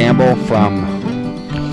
Campbell from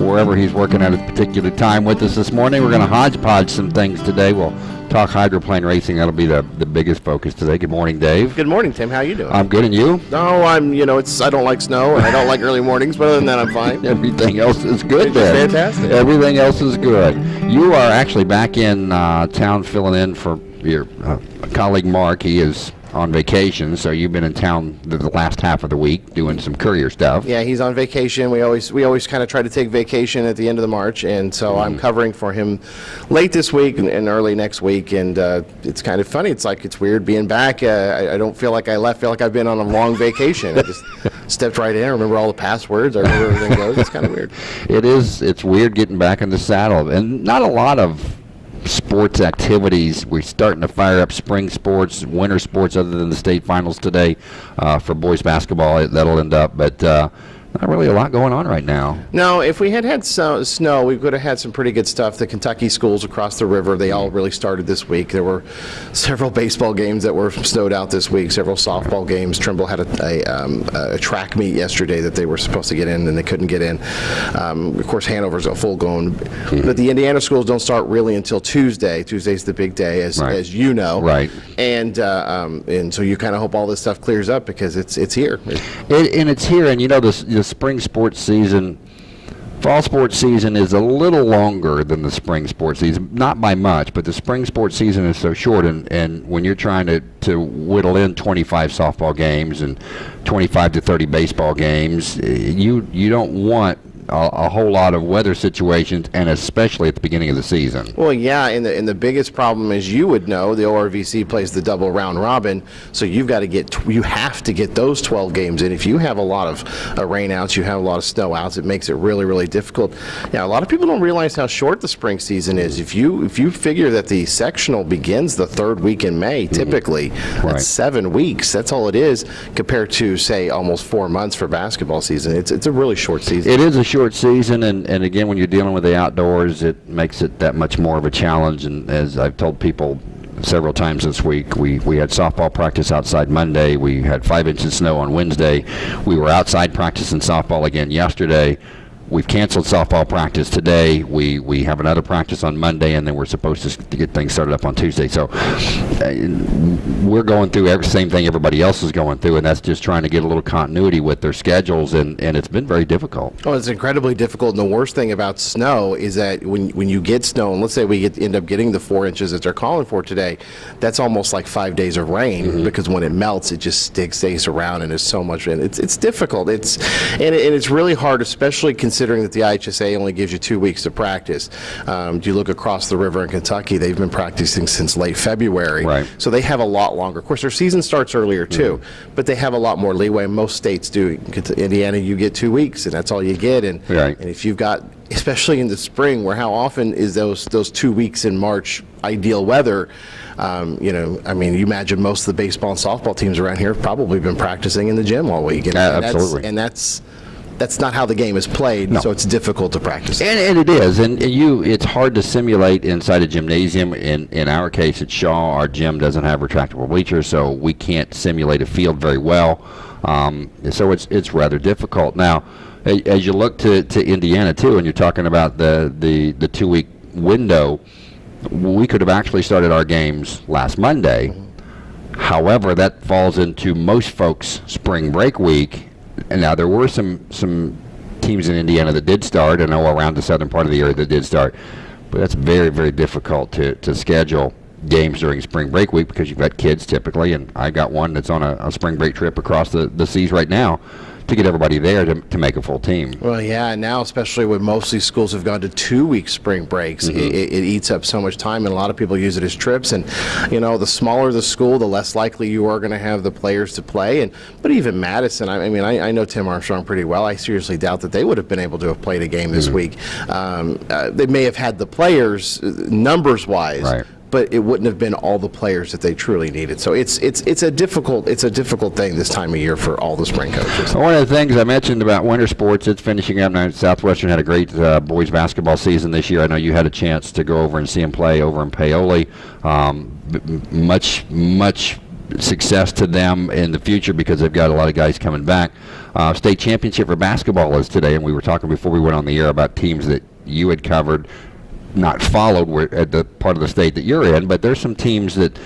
wherever he's working at a particular time with us this morning. We're going to hodgepodge some things today. We'll talk hydroplane racing. That'll be the, the biggest focus today. Good morning, Dave. Good morning, Tim. How you doing? I'm good, and you? No, I'm. You know, it's. I don't like snow, and I don't like early mornings. But other than that, I'm fine. Everything else is good. Then. fantastic. Everything else is good. You are actually back in uh, town filling in for your uh, colleague Mark. He is on vacation, so you've been in town the, the last half of the week doing some courier stuff. Yeah, he's on vacation. We always we always kind of try to take vacation at the end of the March, and so Mm-hmm. I'm covering for him late this week and, and early next week. And uh, it's kind of funny. It's like it's weird being back. Uh, I, I don't feel like I left. I feel like I've been on a long vacation. I just stepped right in. I remember all the passwords. I remember everything goes. It's kind of weird. It is. It's weird getting back in the saddle, and not a lot of sports activities. We're starting to fire up spring sports, winter sports, other than the state finals today uh, for boys basketball. That'll end up, but uh, not really a lot going on right now. No, if we had had so, snow, we could have had some pretty good stuff. The Kentucky schools across the river, they all really started this week. There were several baseball games that were snowed out this week, several softball games. Trimble had a, a, um, a track meet yesterday that they were supposed to get in and they couldn't get in. Um, of course, Hanover's a full going. But the Indiana schools don't start really until Tuesday. Tuesday's the big day, as, Right. as you know. Right. And, uh, um, and so you kind of hope all this stuff clears up because it's, it's here. It, and it's here, and you know, the, s- the spring sports season, fall sports season is a little longer than the spring sports season. Not by much, but the spring sports season is so short, and, and when you're trying to, to whittle in 25 softball games and 25 to 30 baseball games, eh, you, you don't want a, a whole lot of weather situations, and especially at the beginning of the season. Well, yeah, and the and the biggest problem, as you would know, the ORVC plays the double round robin, so you've got to get you have to get those 12 games in. If you have a lot of uh, rainouts, you have a lot of snowouts, it makes it really really difficult. Yeah, a lot of people don't realize how short the spring season is. If you if you figure that the sectional begins the third week in May, typically Right. that's seven weeks. That's all it is compared to say almost four months for basketball season. It's it's a really short season. It is a short season, and, and again, when you're dealing with the outdoors, it makes it that much more of a challenge. And as I've told people several times this week, we, we had softball practice outside Monday. We had five inches of snow on Wednesday. We were outside practicing softball again yesterday. We've canceled softball practice today. We we have another practice on Monday, and then we're supposed to, to get things started up on Tuesday. So uh, we're going through every same thing everybody else is going through, and that's just trying to get a little continuity with their schedules, and, and it's been very difficult. Oh, it's incredibly difficult. And the worst thing about snow is that when when you get snow, and let's say we get, end up getting the four inches that they're calling for today, that's almost like five days of rain Mm-hmm. because when it melts, it just sticks, stays around, and there's so much. And it's it's difficult. It's and, it, and it's really hard, especially considering that the IHSA only gives you two weeks to practice. Um, you look across the river in Kentucky; they've been practicing since late February. Right. So they have a lot longer. Of course, their season starts earlier too, Mm-hmm. but they have a lot more leeway. Most states do. Indiana, you get two weeks, and that's all you get. And Right. and if you've got, especially in the spring, where how often is those those two weeks in March ideal weather? Um, you know, I mean, you imagine most of the baseball and softball teams around here have probably been practicing in the gym all week. And, Yeah, and that's- absolutely. and that's that's not how the game is played, No. so it's difficult to practice. And, and it is, and and you, it's hard to simulate inside a gymnasium. In in our case at Shaw, our gym doesn't have retractable bleachers, so we can't simulate a field very well. Um, so it's it's rather difficult. Now, a- as you look to, to Indiana too, and you're talking about the the, the two week window, we could have actually started our games last Monday. However, that falls into most folks' spring break week. And now there were some some teams in Indiana that did start, and know around the southern part of the area that did start. But that's very very difficult to, to schedule games during spring break week because you've got kids typically, and I got one that's on a, a spring break trip across the, the seas right now to get everybody there to, to make a full team. Well, yeah, now especially when most of these schools have gone to two-week spring breaks, Mm-hmm. it, it, it eats up so much time, and a lot of people use it as trips. And you know, the smaller the school, the less likely you are going to have the players to play. And but even Madison, I, I mean, I, I know Tim Armstrong pretty well. I seriously doubt that they would have been able to have played a game this week. Um, uh, they may have had the players uh, numbers-wise. Right. But it wouldn't have been all the players that they truly needed. So it's it's it's a difficult it's a difficult thing this time of year for all the spring coaches. One of the things I mentioned about winter sports, it's finishing up now. Southwestern had a great uh, boys basketball season this year. I know you had a chance to go over and see them play over in Paoli. Um, much, much success to them in the future because they've got a lot of guys coming back. Uh, state championship for basketball is today, and we were talking before we went on the air about teams that you had covered, not followed were at the part of the state that you're in, but there's some teams that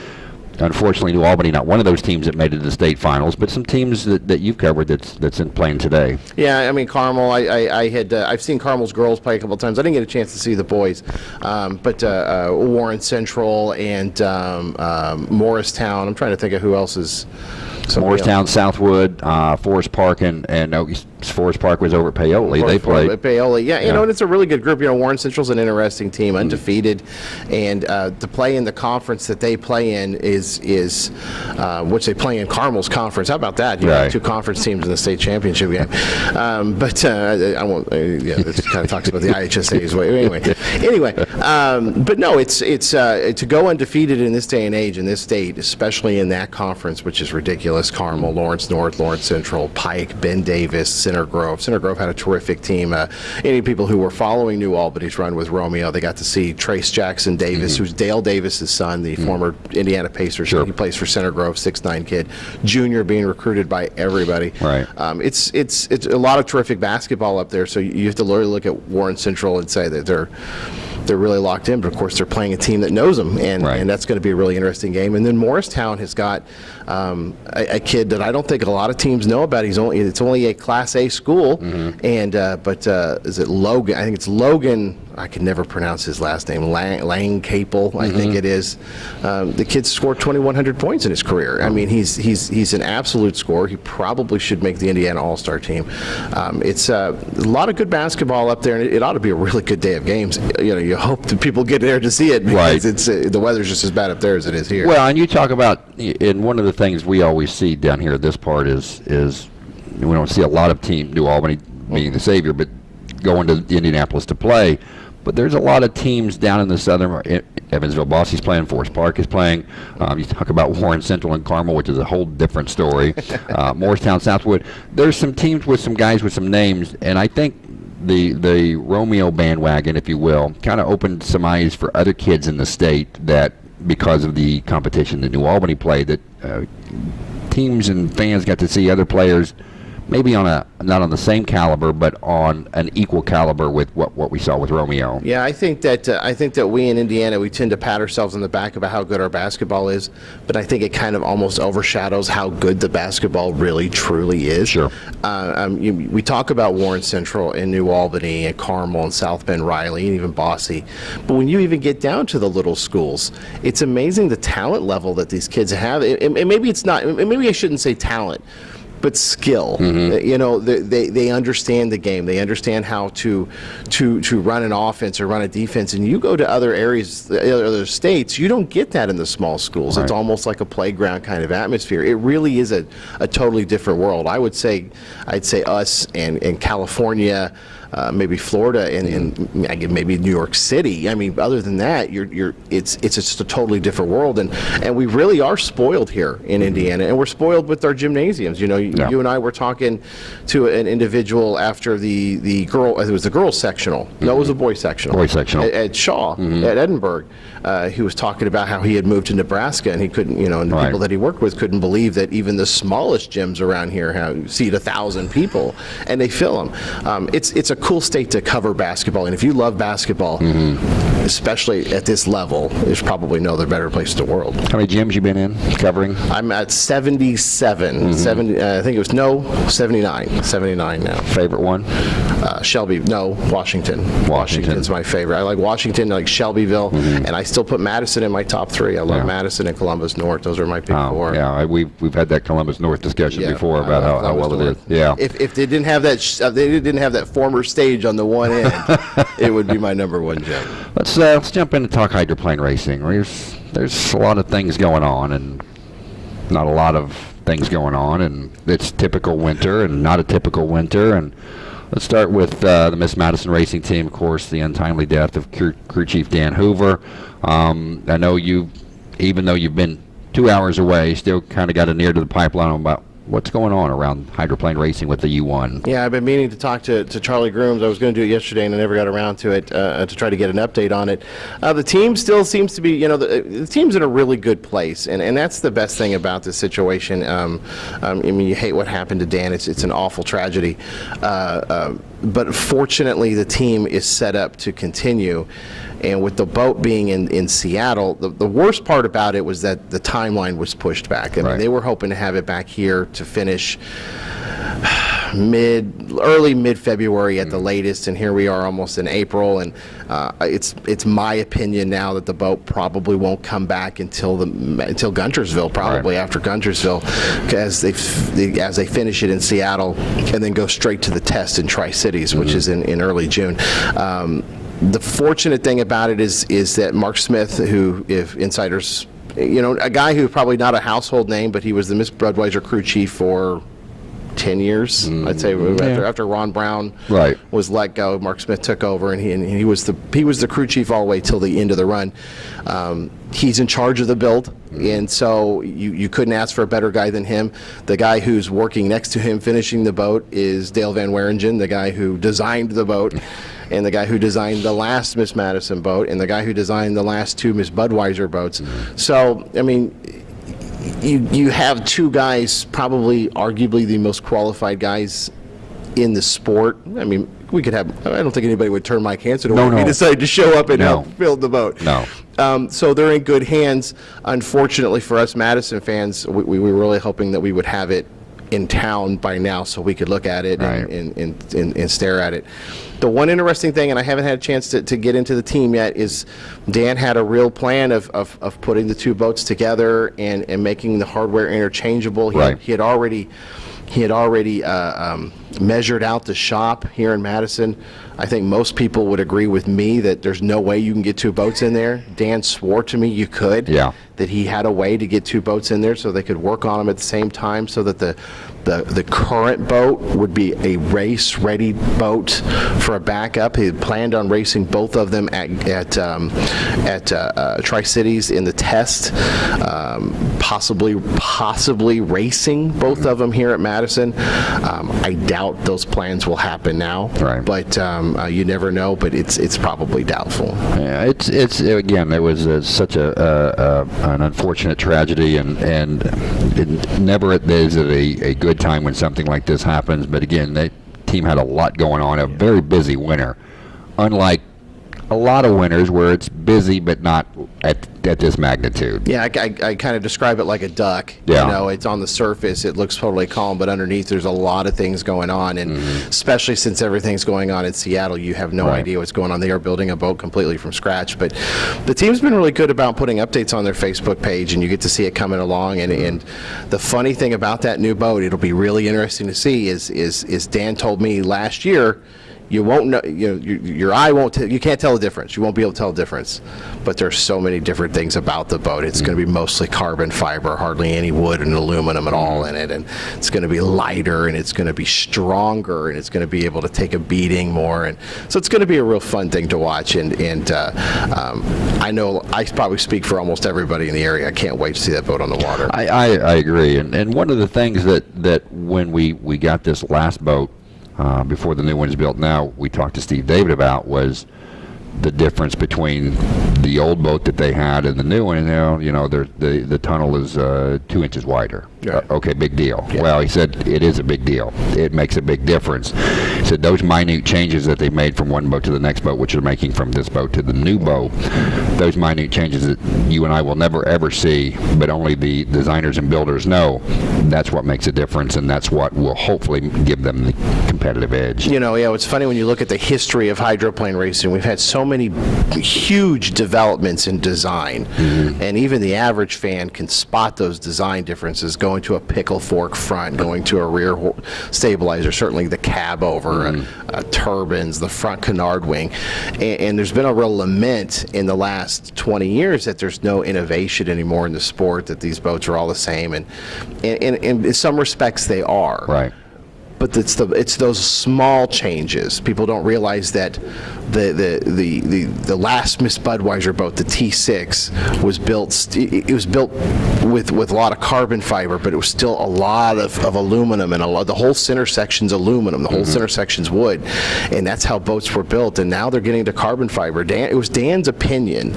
unfortunately New Albany not one of those teams that made it to the state finals, but some teams that, that you've covered that's that's in playing today. Yeah, I mean Carmel. I, I, I had uh, I've seen Carmel's girls play a couple of times. I didn't get a chance to see the boys, um, but uh, uh, Warren Central and um, um, Morristown. I'm trying to think of who else is. Morristown, Southwood, uh, Forest Park, and and no, Forest Park was over at Paoli. They played. Paoli. Yeah, you Yeah. know, and it's a really good group. You know, Warren Central's an interesting team, undefeated, and uh, to play in the conference that they play in is is uh, which they play in Carmel's conference. How about that? You know, Right. two conference teams in the state championship game. Um, but uh, I won't. Uh, yeah, this kind of talks about the IHSA's way. Anyway, anyway. Um, but no, it's it's uh, to go undefeated in this day and age in this state, especially in that conference, which is ridiculous. Carmel, Lawrence North, Lawrence Central, Pike, Ben Davis, Center Grove. Center Grove had a terrific team. Uh, any people who were following New Albany's run with Romeo, they got to see Trayce Jackson-Davis, who's Dale Davis's son, the former Indiana Pacers. Sure. He plays for Center Grove, six nine kid, junior, being recruited by everybody. Right. Um, it's it's it's a lot of terrific basketball up there. So you have to look at Warren Central and say that they're they're really locked in. But of course, they're playing a team that knows them, and Right. and that's going to be a really interesting game. And then Morristown has got um, a, a kid that I don't think a lot of teams know about. He's only it's only a Class A school, Mm-hmm. and uh, but uh, is it Logan? I think it's Logan. I can never pronounce his last name. Lang, Lang Capel, I Mm-hmm. think it is. Um, the kid scored 2,100 points in his career. I mean, he's he's he's an absolute scorer. He probably should make the Indiana All Star team. Um, it's uh, a lot of good basketball up there, and it, it ought to be a really good day of games. You know, you hope that people get there to see it because Right. it's uh, the weather's just as bad up there as it is here. Well, and you talk about, and one of the things we always see down here at this part is is we don't see a lot of team New Albany being the savior, but going to Indianapolis to play. But there's a lot of teams down in the southern Evansville. Bosse's playing. Forest Park is playing. Um, you talk about Warren Central and Carmel, which is a whole different story. uh, Morristown, Southwood. There's some teams with some guys with some names, and I think the the Romeo bandwagon, if you will, kind of opened some eyes for other kids in the state that because of the competition that New Albany played, that uh, teams and fans got to see other players, maybe on a not on the same caliber, but on an equal caliber with what, what we saw with Romeo. Yeah, I think that uh, I think that we in Indiana we tend to pat ourselves on the back about how good our basketball is, but I think it kind of almost overshadows how good the basketball really truly is. Sure. Uh, um, you, we talk about Warren Central and New Albany and Carmel and South Bend Riley and even Bosse, but when you even get down to the little schools, it's amazing the talent level that these kids have. And maybe it's not. and Maybe I shouldn't say talent but skill. Mm-hmm. Uh, You know, they, they they understand the game. They understand how to to to run an offense or run a defense. And you go to other areas, other states, you don't get that in the small schools. It's almost like a playground kind of atmosphere. It really is a, a totally different world. I would say, I'd say us and, and California. Uh, maybe Florida and, and maybe New York City. I mean, other than that, you're, you're it's it's just a totally different world, and and we really are spoiled here in Indiana, and we're spoiled with our gymnasiums. You know, you, Yeah. you and I were talking to an individual after the the girl. It was the girls sectional. No, it was a boys sectional. Boys sectional. at, at Shaw at Edinburgh. Uh, he was talking about how he had moved to Nebraska, and he couldn't. You know, and the Right. people that he worked with couldn't believe that even the smallest gyms around here have seat a thousand people, and they fill them. Um, it's it's a cool state to cover basketball, and if you love basketball, especially at this level, there's probably no other better place in the world. How many gyms you been in covering? I'm at 77, 70, uh, I think it was no 79, 79 now. Favorite one? Uh, Shelby, no, Washington. Washington's my favorite. I like Washington, I like Shelbyville, and I still put Madison in my top three. I love Yeah. Madison and Columbus North. Those are my big Oh, four. yeah, I, we've we've had that Columbus North discussion Yeah, before I about how, how well it is. North. Yeah. If, if they didn't have that, sh- uh, they didn't have that former stage on the one end, it would be my number one gym. Let's uh, let's jump in and talk hydroplane racing. There's there's a lot of things going on, and not a lot of things going on, and it's typical winter and not a typical winter. And let's start with uh, the Miss Madison Racing Team, of course, the untimely death of crew, crew chief Dan Hoover. Um, I know you, even though you've been two hours away, still kind of got an ear to the pipeline on about what's going on around hydroplane racing with the U1? Yeah, I've been meaning to talk to, to Charlie Grooms. I was going to do it yesterday and I never got around to it uh, to try to get an update on it. Uh, the team still seems to be, you know, the, the team's in a really good place, and, and that's the best thing about this situation. Um, um, I mean, you hate what happened to Dan. It's, it's an awful tragedy. Uh, uh, but fortunately, the team is set up to continue. And with the boat being in, in Seattle, the, the worst part about it was that the timeline was pushed back. I mean, Right. they were hoping to have it back here to finish mid, early mid-February at the latest, and here we are almost in April, and uh, it's, it's my opinion now that the boat probably won't come back until the, until Guntersville, probably after Guntersville, as they, as they finish it in Seattle, and then go straight to the test in Tri-Cities, which is in, in early June. Um, The fortunate thing about it is, is that Mark Smith, who, if insiders, you know, a guy who probably not a household name, but he was the Miss Budweiser crew chief for 10 years, I'd say, mm-hmm. after, after Ron Brown Right. was let go, Mark Smith took over, and he, and he was the he was the crew chief all the way till the end of the run. Um, he's in charge of the build, mm-hmm. and so you, you couldn't ask for a better guy than him. The guy who's working next to him finishing the boat is Dale Van Wieringen, the guy who designed the boat. And the guy who designed the last Miss Madison boat, and the guy who designed the last two Miss Budweiser boats. Mm-hmm. So, I mean, you you have two guys, probably arguably the most qualified guys in the sport. I mean, we could have. I don't think anybody would turn Mike Hansen away No, if he decided to show up and No. help build the boat. No. Um, so they're in good hands. Unfortunately for us Madison fans, we, we were really hoping that we would have it in town by now so we could look at it Right. and, and, and, and, and stare at it. The one interesting thing, and I haven't had a chance to, to get into the team yet, is Dan had a real plan of, of, of putting the two boats together and, and making the hardware interchangeable. He, Right. had, he had already he had already uh, um, measured out the shop here in Madison. I think most people would agree with me that there's no way you can get two boats in there. Dan swore to me you could. Yeah. That he had a way to get two boats in there so they could work on them at the same time so that the the, the current boat would be a race-ready boat for a backup. He had planned on racing both of them at, at, um, at uh, uh, Tri-Cities in the test, um, possibly, possibly racing both of them here at Madison. Um, I doubt those plans will happen now. Right. But um, uh, you never know, but it's, it's probably doubtful. Yeah, it's it's again. It was uh, such a uh, uh, an unfortunate tragedy, and and it never is it a, a good time when something like this happens. But again, that team had a lot going on. A very busy winter, unlike a lot of winters where it's busy but not at at this magnitude. Yeah, I, I, I kind of describe it like a duck. Yeah. You know, it's on the surface, it looks totally calm, but underneath there's a lot of things going on. And especially since everything's going on in Seattle, you have no Mm-hmm. Right. idea what's going on. They are building a boat completely from scratch. But the team's been really good about putting updates on their Facebook page, and you get to see it coming along. And, and the funny thing about that new boat, it'll be really interesting to see, is, is, is Dan told me last year, you won't know, you know, your, your eye won't, you can't tell the difference. You won't be able to tell the difference. But there's so many different things about the boat. It's going to be mostly carbon fiber, hardly any wood and aluminum at all in it. And it's going to be lighter and it's going to be stronger and it's going to be able to take a beating more. And so it's going to be a real fun thing to watch. And, and uh, um, I know I probably speak for almost everybody in the area. I can't wait to see that boat on the water. I, I, I agree, and and one of the things that that when we we got this last boat uh, before the new one's built now, we talked to Steve David about was the difference between the old boat that they had and the new one. And now, you know, the the tunnel is uh, two inches wider. Yeah. Uh, okay, big deal. Well, he said it is a big deal. It makes a big difference. He said those minute changes that they made from one boat to the next boat, which they're making from this boat to the new boat, those minute changes that you and I will never ever see, but only the designers and builders know. That's what makes a difference, and that's what will hopefully give them the competitive edge. You know, yeah, it's funny when you look at the history of hydroplane racing. We've had so many huge developments in design, and even the average fan can spot those design differences going to a pickle fork front, going to a rear stabilizer, certainly the cab over, uh, uh, turbines, the front canard wing. And, and there's been a real lament in the last 20 years that there's no innovation anymore in the sport, that these boats are all the same. And, and, and in some respects, they are Right. But it's the it's those small changes. People don't realize that the the the the, the last Miss Budweiser boat, the T6, was built. It was built with with a lot of carbon fiber, but it was still a lot of, of aluminum and a lot. The whole center section's aluminum. The whole mm-hmm. center section's wood, and that's how boats were built. And now they're getting to carbon fiber. Dan, it was Dan's opinion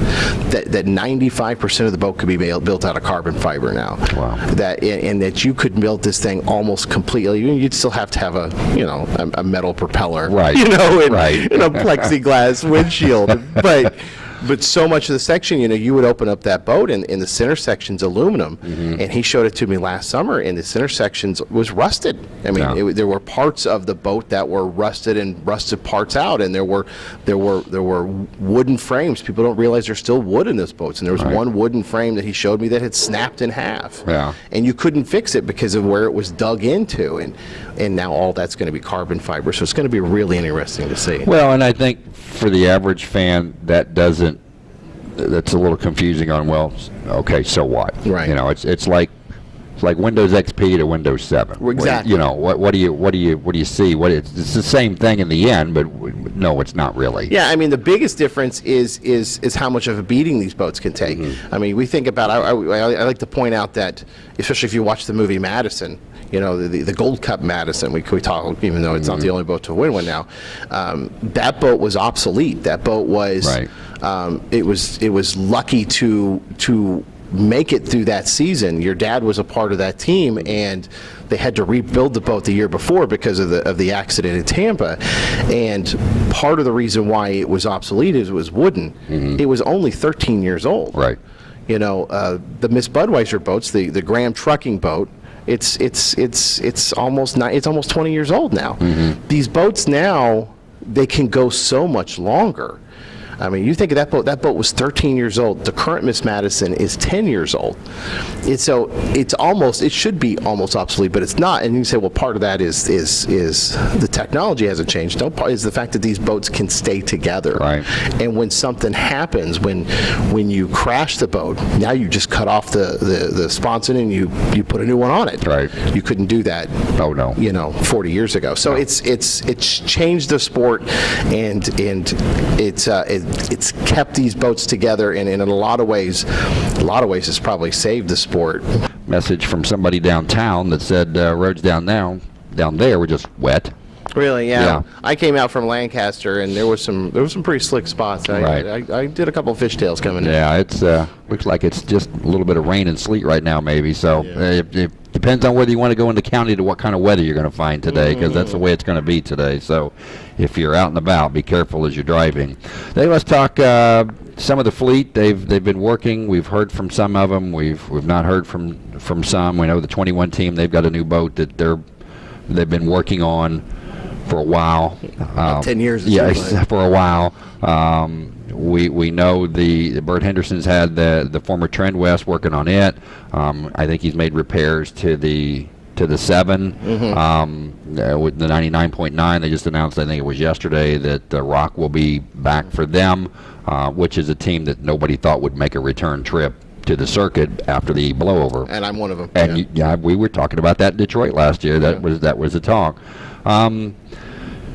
that that 95% of the boat could be built built out of carbon fiber now. Wow. That and, and that you could build this thing almost completely. You'd still have have a you know a, a metal propeller, Right. You know, and, Right. and a plexiglass windshield, but. But so much of the section, you know, you would open up that boat and, and the center section's aluminum. Mm-hmm. And he showed it to me last summer and the center sections was rusted. I mean, Yeah. it, there were parts of the boat that were rusted and rusted parts out. And there were, there were, there were wooden frames. People don't realize there's still wood in those boats. And there was Right. one wooden frame that he showed me that had snapped in half. Yeah. And you couldn't fix it because of where it was dug into. And, and now all that's going to be carbon fiber. So it's going to be really interesting to see. Well, and I think for the average fan, that doesn't, that's a little confusing on, well, okay, so what? Right. You know, it's, it's like, it's like Windows XP to Windows 7. Well, exactly. You know, what, what do you, what do you, what do you see? What, it's, it's the same thing in the end, but no, it's not really. Yeah, I mean the biggest difference is is is how much of a beating these boats can take. Mm-hmm. I mean, we think about. I, I, I like to point out that, especially if you watch the movie Madison, you know the, the Gold Cup Madison. We we talk, even though it's not the only boat to win one now. Um, that boat was obsolete. That boat was. Right. Um, it was it was lucky to to make it through that season. Your dad was a part of that team, and they had to rebuild the boat the year before because of the of the accident in Tampa. And part of the reason why it was obsolete is it was wooden. It was only 13 years old. Mm-hmm. Right. You know, uh, the Miss Budweiser boats, the the Graham trucking boat. It's it's it's it's almost ni- it's almost 20 years old now. Mm-hmm. These boats now they can go so much longer. I mean, you think of that boat. That boat was 13 years old. The current Miss Madison is 10 years old. It's so it's almost it should be almost obsolete, but it's not. And you say, well, part of that is is is the technology hasn't changed. No, part is the fact that these boats can stay together. Right. And when something happens, when when you crash the boat, now you just cut off the the, the sponson and you you put a new one on it. Right. You couldn't do that Oh, no. you know 40 years ago so it's it's it's changed the sport and and it's uh, it, it's kept these boats together and, and in a lot of ways a lot of ways it's probably saved the sport Message from somebody downtown that said, uh, roads down now, down there were just wet. really yeah. Yeah. i came out from lancaster and there was some there was some pretty slick spots i, Right. I, I did a couple of fishtails coming in Yeah, it's uh, looks like it's just a little bit of rain and sleet right now, maybe. So uh, it, it depends on whether you want to go into county to what kind of weather you're going to find today, because that's the way it's going to be today. So if you're out and about, be careful as you're driving. Then let's talk uh, some of the fleet. They've they've been working. We've heard from some of them. We've we've not heard from from some. We know the 21 team. They've got a new boat that they're they've been working on for a while. Um, 10 years, it Yeah, for a while. Um, we we know the Bert Henderson's had the the former Trend West working on it. Um, I think he's made repairs to the to the 7 Mm-hmm. Um, uh, with the 99.9, they just announced. I think it was yesterday that uh, Rock will be back for them, uh, which is a team that nobody thought would make a return trip to the circuit after the blowover. and i'm one of them And yeah. y- yeah, we were talking about that in Detroit last year. That was that was the talk. Um,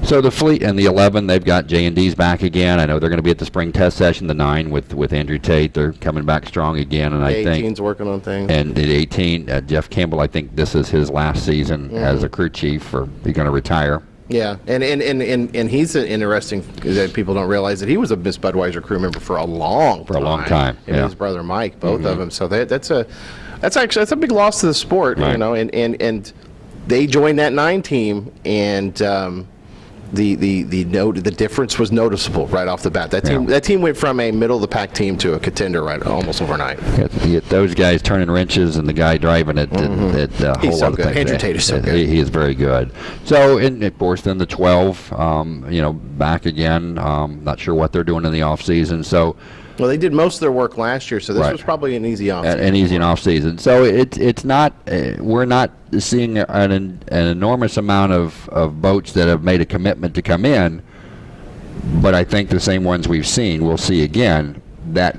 so the fleet and the 11, they've got J and D's back again. I know they're going to be at the spring test session. The nine with with Andrew Tate, they're coming back strong again. And I The think 18's working on things and at 18, uh, Jeff Campbell, I think this is his last season as a crew chief, or he's going to retire. Yeah, and and, and, and and he's an interesting that people don't realize that he was a Miss Budweiser crew member for a long For a long time, Him yeah. Mm-hmm. his brother Mike, both of them. So that, that's a that's actually that's a big loss to the sport, you know. And and and they joined that nine team, and um, the the the note the difference was noticeable right off the bat. That team Yeah. that team went from a middle of the pack team to a contender right almost overnight. Get those guys turning wrenches and the guy driving it. and It, uh, Mm-hmm. He's whole so of good. Andrew Tate is so Uh, good. He, he is very good. So, and of course, then the 12, um, you know, back again. Um, not sure what they're doing in the off season. So, Well, they did most of their work last year, so this Right. was probably an easy off. an, an easy and off season. So it's it's not uh, we're not seeing an, an enormous amount of, of boats that have made a commitment to come in, but I think the same ones we've seen we'll see again. That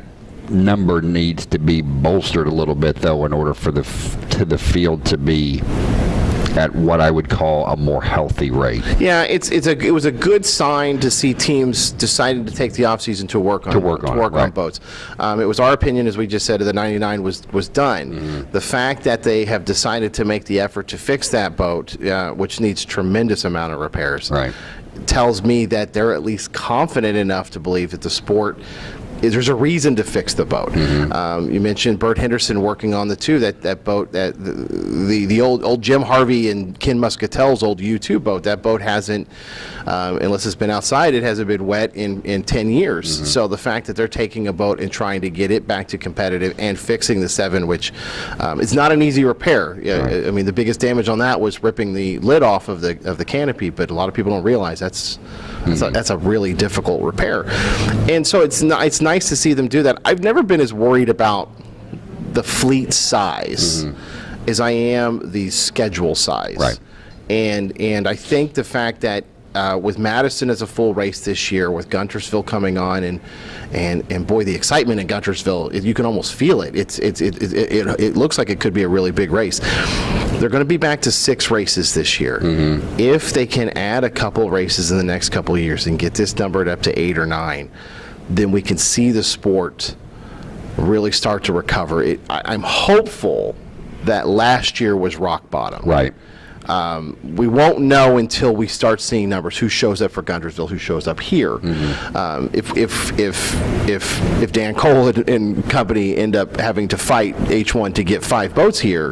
number needs to be bolstered a little bit though in order for the f- to the field to be at what I would call a more healthy rate. Yeah, it's it's a it was a good sign to see teams deciding to take the offseason to work on work on it, work on right. boats. Um, it was our opinion, as we just said, that the 99 was was done. Mm-hmm. The fact that they have decided to make the effort to fix that boat, uh, which needs tremendous amount of repairs, Right. tells me that they're at least confident enough to believe that the sport. Is- There's a reason to fix the boat. Mm-hmm. Um, you mentioned Bert Henderson working on the two that that boat that the the, the old old Jim Harvey and Ken Muscatel's old U2 boat. That boat hasn't, um, unless it's been outside, it hasn't been wet in in 10 years. Mm-hmm. So the fact that they're taking a boat and trying to get it back to competitive and fixing the seven, which um, is not an easy repair. Yeah, Right. I mean the biggest damage on that was ripping the lid off of the of the canopy, but a lot of people don't realize that's that's, a, that's a really difficult repair. And so it's ni- it's nice to see them do that. I've never been as worried about the fleet size as I am the schedule size. Right. And and I think the fact that uh, with Madison as a full race this year, with Guntersville coming on, and and and boy, the excitement in Guntersville, it, you can almost feel it. It's it's it, it, it, it looks like it could be a really big race. They're going to be back to six races this year. If they can add a couple races in the next couple of years and get this numbered up to eight or nine, then we can see the sport really start to recover. It, I, I'm hopeful that last year was rock bottom. Right. Um, we won't know until we start seeing numbers. Who shows up for Guntersville? Who shows up here? Um, if if if if if Dan Cole and, and company end up having to fight H1 to get five boats here,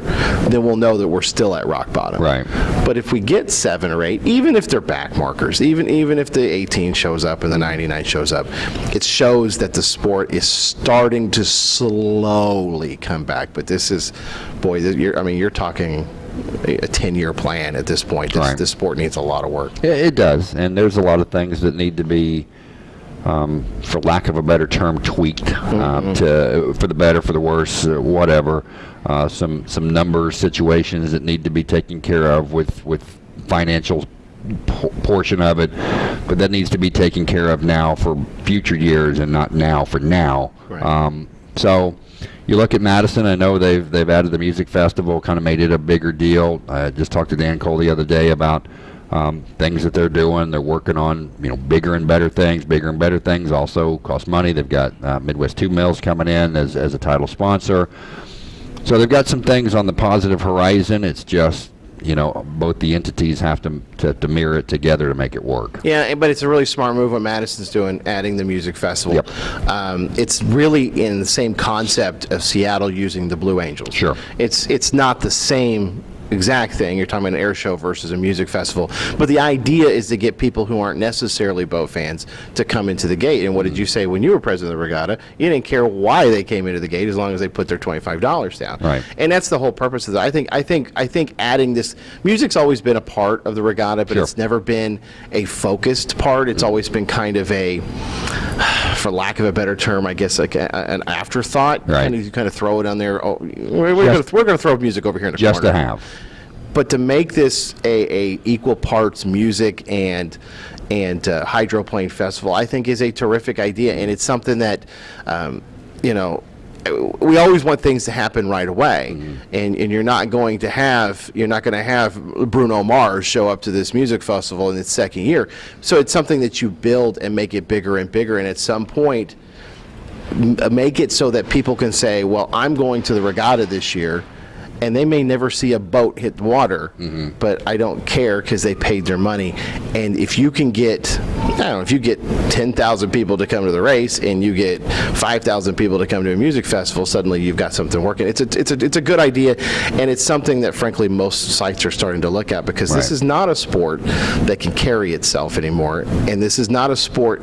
then we'll know that we're still at rock bottom. Right. But if we get seven or eight, even if they're back markers, even even if the 18 shows up and the 99 shows up, it shows that the sport is starting to slowly come back. But this is, boy, I mean, you're talking a 10-year plan at this point. This, Right. this sport needs a lot of work. Yeah, it does, and there's a lot of things that need to be, um, for lack of a better term, tweaked um, to for the better, for the worse, uh, whatever. Uh, some some number situations that need to be taken care of with with financial portion of it, but that needs to be taken care of now for future years and not now for now. Right. Um, so you look at Madison. I know they've they've added the music festival, kind of made it a bigger deal. I just talked to Dan Cole the other day about um, things that they're doing. They're working on you know bigger and better things. Bigger and better things also cost money. They've got uh, Midwest Tube Mills coming in as as a title sponsor. So they've got some things on the positive horizon. It's just you know both the entities have to to, to mirror it together to make it work. Yeah, but it's a really smart move what Madison's doing, adding the music festival. Yep. Um, it's really in the same concept of Seattle using the Blue Angels. Sure. It's it's not the same exact thing. You're talking about an air show versus a music festival, but the idea is to get people who aren't necessarily boat fans to come into the gate. And what did you mm. say when you were president of the regatta? You didn't care why they came into the gate as long as they put their twenty-five dollars down. Right. And that's the whole purpose of that. I think I think I think adding this music's always been a part of the regatta, but Sure. it's never been a focused part. It's mm. always been kind of a, for lack of a better term, I guess like a, an afterthought. Right. Kind of, you kind of throw it on there. Oh, we're, we're going to throw music over here in the Just corner. to have. But to make this a, a equal parts music and and uh, hydroplane festival, I think is a terrific idea, and it's something that, um, you know. We always want things to happen right away, and, and you're not going to have you're not going to have Bruno Mars show up to this music festival in its second year. So it's something that you build and make it bigger and bigger, and at some point, m- make it so that people can say, well, I'm going to the regatta this year, and they may never see a boat hit the water, mm-hmm. but I don't care because they paid their money. And if you can get, I don't know, if you get 10,000 people to come to the race and you get 5,000 people to come to a music festival, suddenly you've got something working. It's a, it's a, it's a good idea, and it's something that, frankly, most sites are starting to look at because this is not a sport that can carry itself anymore, and this is not a sport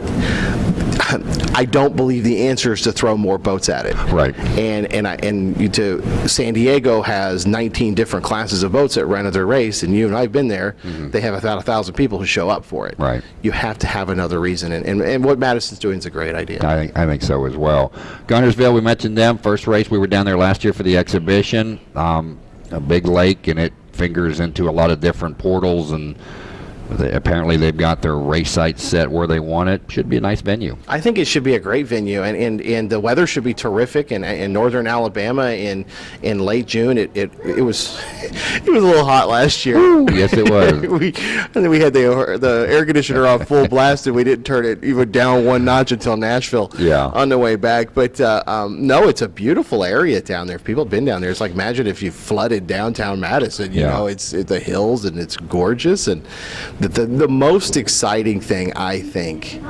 I don't believe the answer is to throw more boats at it. Right. And and I and you to San Diego has 19 different classes of boats that run at their race, and you and I've been there. They have about a thousand people who show up for it. Right. You have to have another reason, and, and, and what Madison's doing is a great idea. I think I think so as well. Guntersville, we mentioned them first race. We were down there last year for the exhibition. Um, a big lake, and it fingers into a lot of different portals and They, apparently, they've got their race site set where they want it. Should be a nice venue. I think it should be a great venue, and, and, and the weather should be terrific. In, in northern Alabama, in in late June, it, it, it was it was a little hot last year. yes, it was. we and then we had the the air conditioner on full blast, and we didn't turn it even down one notch until Nashville. Yeah. On the way back, but uh, um, no, it's a beautiful area down there. If people have been down there, it's like imagine if you flooded downtown Madison. You Yeah. know, it's it, the hills and it's gorgeous. And the, the the most exciting thing I think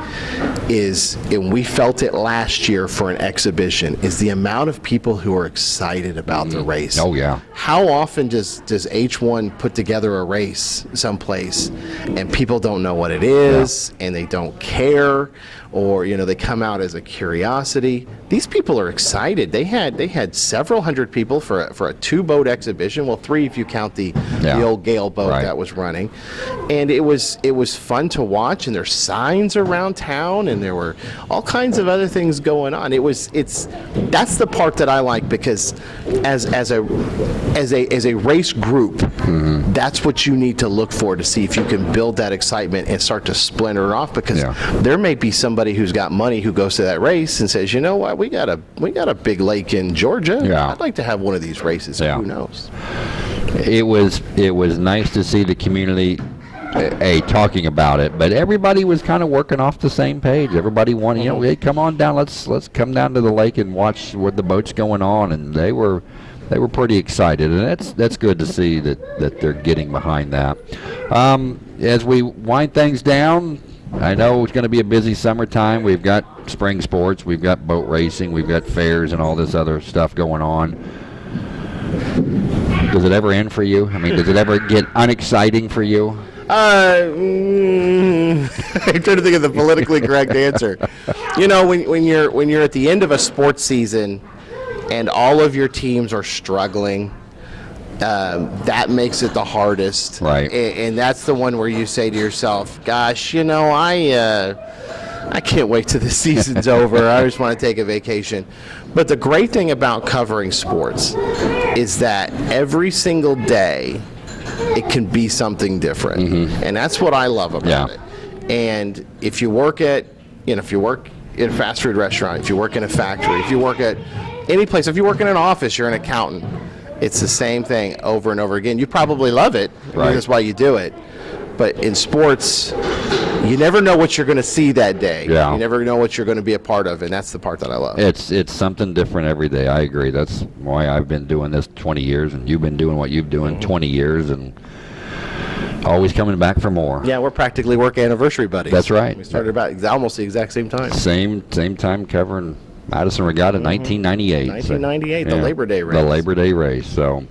is, and we felt it last year for an exhibition, is the amount of people who are excited about the mm. race. Oh, yeah. How often does does H1 put together a race someplace and people don't know what it is and they don't care or you know they come out as a curiosity. These people are excited. They had they had several hundred people for a, for a two boat exhibition. Well, three if you count the Yeah. the old Gale boat Right. that was running. And it was it was fun to watch and there's signs around town and there were all kinds of other things going on. It was it's that's the part that I like because as as a as a as a race group, mm-hmm. that's what you need to look for to see if you can build that excitement and start to splinter off because Yeah. there may be somebody who's got money who goes to that race and says, "You know what? We got a we got a big lake in Georgia. Yeah. I'd like to have one of these races." Yeah. Who knows? it was it was nice to see the community a, a talking about it but everybody was kind of working off the same page everybody wanted you know hey come on down let's let's come down to the lake and watch what the boat's going on and they were they were pretty excited and that's that's good to see that that they're getting behind that um, as we wind things down I know it's going to be a busy summertime. We've got spring sports, we've got boat racing, we've got fairs and all this other stuff going on. Does it ever end for you? I mean, does it ever get unexciting for you? Uh, mm, I'm trying to think of the politically correct answer. You know, when, when you're when you're at the end of a sports season, and all of your teams are struggling, um, that makes it the hardest. Right. A- And, that's the one where you say to yourself, "Gosh, you know, I." Uh, I can't wait till the season's over. I just want to take a vacation. But the great thing about covering sports is that every single day it can be something different. And that's what I love about Yeah. it. And if you work at, you know, if you work in a fast food restaurant, if you work in a factory, if you work at any place, if you work in an office, you're an accountant. It's the same thing over and over again. You probably love it. Right. That's why you do it. But in sports, you never know what you're going to see that day. Yeah. You never know what you're going to be a part of, and that's the part that I love. It's it's something different every day. I agree. That's why I've been doing this 20 years, and you've been doing what you've doing mm-hmm. 20 years, and always coming back for more. yeah, we're practically work anniversary buddies. That's right. We started about almost the exact same time. Same same time covering Madison Regatta, 1998. so- 1998, the Labor Day race. The. Labor Day race. So,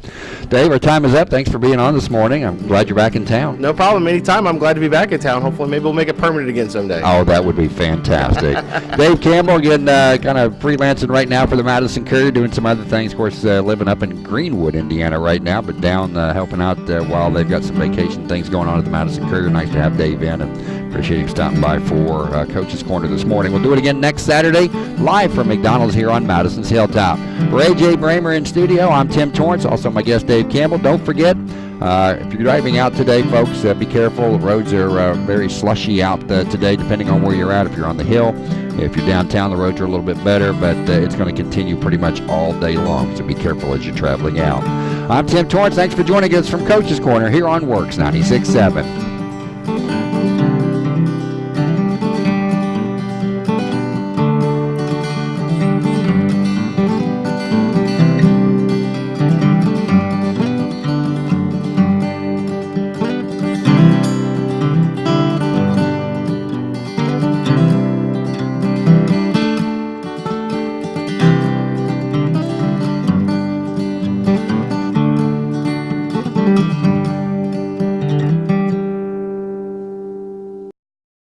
Dave, our time is up. Thanks for being on this morning. I'm glad you're back in town. No problem. Anytime. I'm glad to be back in town. Hopefully, maybe we'll make it permanent again someday. Oh, that would be fantastic. Dave Campbell, again, uh, kind of freelancing right now for the Madison Courier, doing some other things. Of course, uh, living up in Greenwood, Indiana right now, but down uh, helping out uh, while they've got some vacation things going on at the Madison Courier. Nice to have Dave in, and appreciate him stopping by for uh, Coach's Corner this morning. We'll do it again next Saturday, live from McDonald's here on Madison's Hilltop. For AJ Bramer in studio, I'm Tim Torrance, also my guest Dave Campbell. Don't forget, uh, if you're driving out today, folks, uh, be careful. The roads are uh, very slushy out uh, today, depending on where you're at. If you're on the hill, if you're downtown, the roads are a little bit better, but uh, it's going to continue pretty much all day long. So be careful as you're traveling out. I'm Tim Torrance. Thanks for joining us from Coach's Corner here on WORX 96.7.